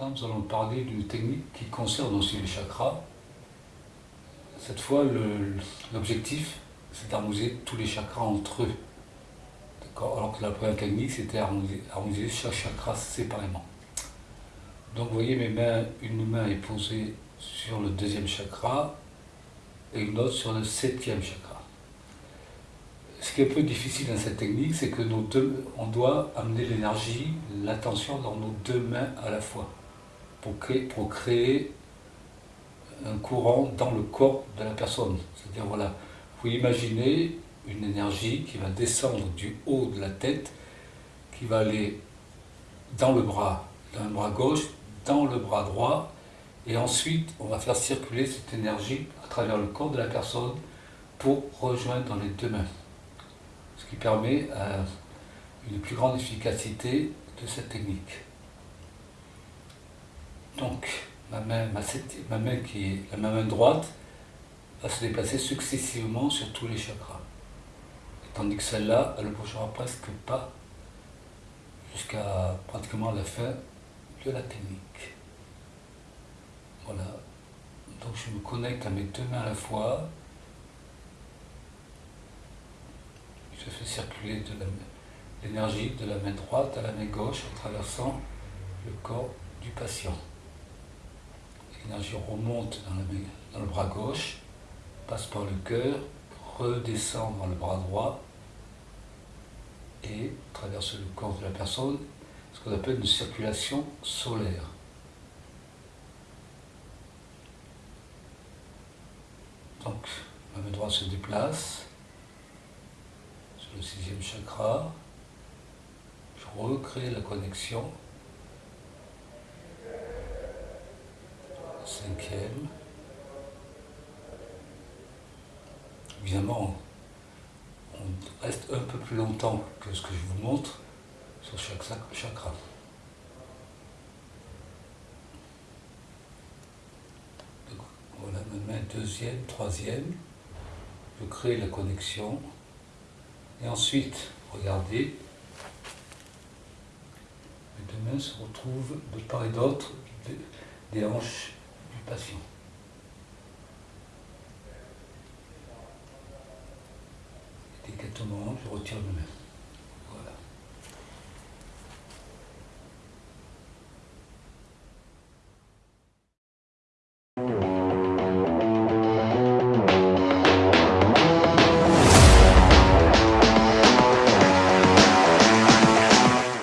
Nous allons parler d'une technique qui concerne aussi les chakras. Cette fois, l'objectif, c'est d'harmoniser tous les chakras entre eux. Alors que la première technique, c'était harmoniser chaque chakra séparément. Donc vous voyez, mes mains, une main est posée sur le deuxième chakra et une autre sur le septième chakra. Ce qui est un peu difficile dans cette technique, c'est que nos deux, on doit amener l'énergie, l'attention dans nos deux mains à la fois pour créer, un courant dans le corps de la personne. C'est-à-dire, voilà, vous imaginez une énergie qui va descendre du haut de la tête, qui va aller dans le bras, dans le bras gauche, dans le bras droit, et ensuite on va faire circuler cette énergie à travers le corps de la personne pour rejoindre les deux mains. Ce qui permet euh, une plus grande efficacité de cette technique. Donc, ma main, ma, main qui est la main droite va se déplacer successivement sur tous les chakras. Tandis que celle-là, elle ne bougera presque pas jusqu'à pratiquement la fin de la technique. Voilà. Donc je me connecte à mes deux mains à la fois. Je fais circuler l'énergie de la main droite à la main gauche en traversant le corps du patient. L'énergie remonte dans, le bras gauche, passe par le cœur, redescend dans le bras droit et traverse le corps de la personne, ce qu'on appelle une circulation solaire. Donc, ma main droite se déplace sur le sixième chakra. Je recrée la connexion. Cinquième. Évidemment, on reste un peu plus longtemps que ce que je vous montre sur chaque chakra. voilà ma main deuxième, troisième. Je crée la connexion. Et ensuite, regardez, mes deux mains se retrouvent de part et d'autre des hanches du patient. Délicatement, je retire mes mains.